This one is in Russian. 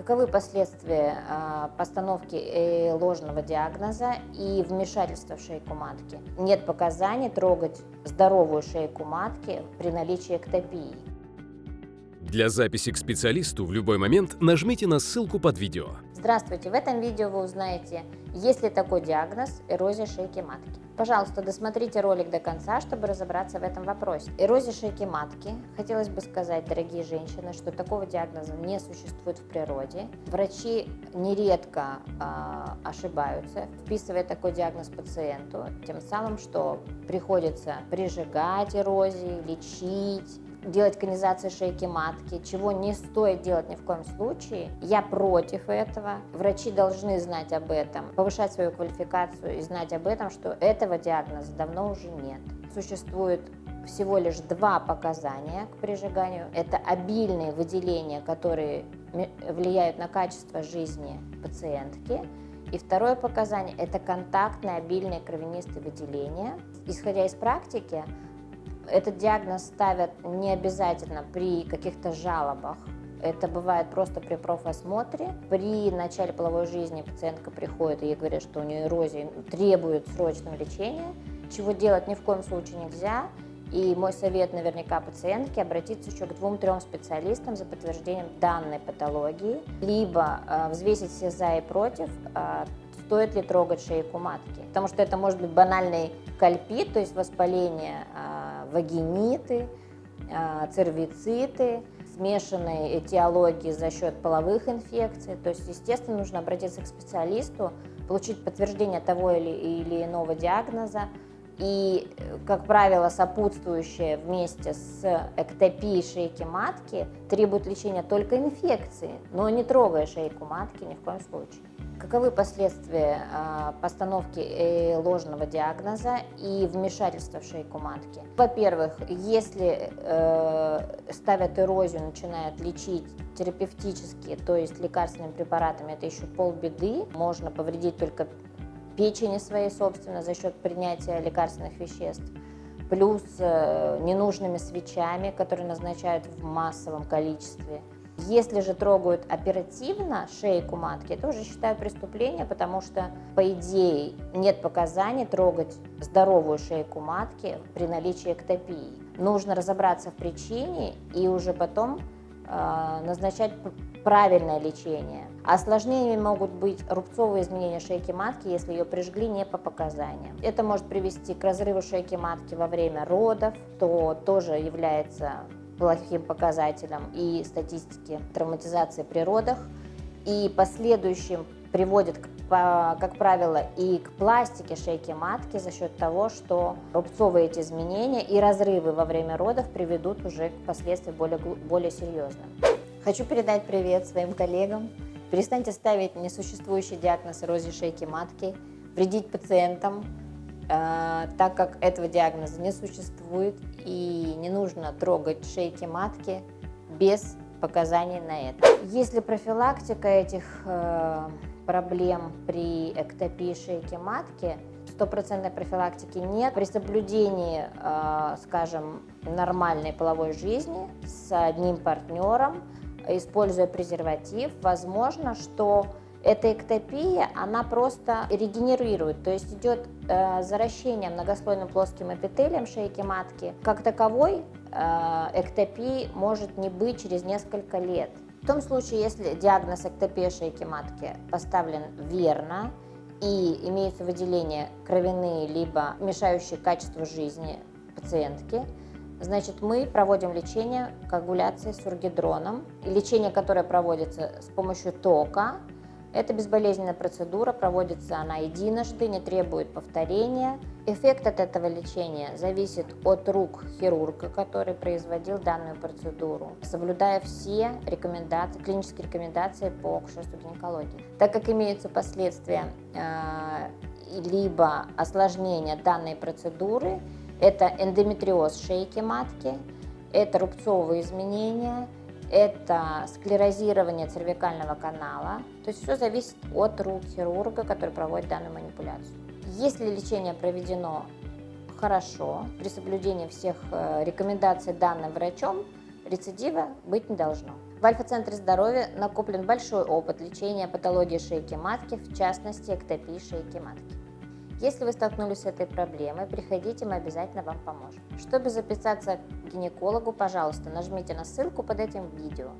Каковы последствия а, постановки э, ложного диагноза и вмешательства в шейку матки? Нет показаний трогать здоровую шейку матки при наличии эктопии. Для записи к специалисту в любой момент нажмите на ссылку под видео. Здравствуйте! В этом видео вы узнаете, есть ли такой диагноз эрозия шейки матки. Пожалуйста, досмотрите ролик до конца, чтобы разобраться в этом вопросе. Эрозия шейки матки. Хотелось бы сказать, дорогие женщины, что такого диагноза не существует в природе. Врачи нередко э, ошибаются, вписывая такой диагноз пациенту, тем самым, что приходится прижигать эрозии, лечить, делать конизацию шейки матки, чего не стоит делать ни в коем случае. Я против этого. Врачи должны знать об этом, повышать свою квалификацию и знать об этом, что этого диагноза давно уже нет. Существует всего лишь два показания к прижиганию. Это обильные выделения, которые влияют на качество жизни пациентки. И второе показание – это контактные обильные кровянистые выделения. Исходя из практики, этот диагноз ставят не обязательно при каких-то жалобах. Это бывает просто при профосмотре. При начале половой жизни пациентка приходит и ей говорят, что у нее эрозия требует срочного лечения, чего делать ни в коем случае нельзя. И мой совет наверняка пациентке обратиться еще к двум-трем специалистам за подтверждением данной патологии, либо э, взвесить все за и против, э, стоит ли трогать шейку матки. Потому что это может быть банальный кальпит, то есть воспаление э, вагиниты, а, цервициты, смешанные этиологии за счет половых инфекций. То есть, естественно, нужно обратиться к специалисту, получить подтверждение того или, или иного диагноза, и, как правило, сопутствующее вместе с эктопией шейки матки требует лечения только инфекции, но не трогая шейку матки ни в коем случае. Каковы последствия а, постановки э, ложного диагноза и вмешательства в шейку матки? Во-первых, если э, ставят эрозию, начинают лечить терапевтически, то есть лекарственными препаратами, это еще полбеды. Можно повредить только печени своей собственно за счет принятия лекарственных веществ плюс э, ненужными свечами, которые назначают в массовом количестве. Если же трогают оперативно шейку матки, это уже считаю преступление, потому что, по идее, нет показаний трогать здоровую шейку матки при наличии эктопии. Нужно разобраться в причине и уже потом э, назначать правильное лечение. Осложнениями могут быть рубцовые изменения шейки матки, если ее прижгли не по показаниям. Это может привести к разрыву шейки матки во время родов, то тоже является плохим показателем и статистики травматизации при родах, и последующим приводит, как правило, и к пластике шейки матки за счет того, что рубцовые эти изменения и разрывы во время родов приведут уже к последствиям более, более серьезным. Хочу передать привет своим коллегам. Перестаньте ставить несуществующий диагноз эрозии шейки матки, вредить пациентам, так как этого диагноза не существует и не нужно трогать шейки матки без показаний на это. Если профилактика этих э, проблем при эктопии шейки матки, стопроцентной профилактики нет. При соблюдении, э, скажем, нормальной половой жизни с одним партнером, используя презерватив, возможно, что эта эктопия, она просто регенерирует, то есть идет э, заращение многослойным плоским эпителием шейки матки. Как таковой э, эктопии может не быть через несколько лет. В том случае, если диагноз эктопия шейки матки поставлен верно и имеются выделения кровяные либо мешающие качеству жизни пациентки, Значит, мы проводим лечение коагуляции с ургидроном. Лечение, которое проводится с помощью тока, это безболезненная процедура, проводится она единожды, не требует повторения. Эффект от этого лечения зависит от рук хирурга, который производил данную процедуру, соблюдая все рекомендации, клинические рекомендации по акушерству гинекологии. Так как имеются последствия э, либо осложнения данной процедуры, это эндометриоз шейки матки, это рубцовые изменения – это склерозирование цервикального канала. То есть все зависит от рук хирурга, который проводит данную манипуляцию. Если лечение проведено хорошо, при соблюдении всех э, рекомендаций данным врачом, рецидива быть не должно. В Альфа-центре здоровья накоплен большой опыт лечения патологии шейки матки, в частности эктопии шейки матки. Если вы столкнулись с этой проблемой, приходите, мы обязательно вам поможем. Чтобы записаться к гинекологу, пожалуйста, нажмите на ссылку под этим видео.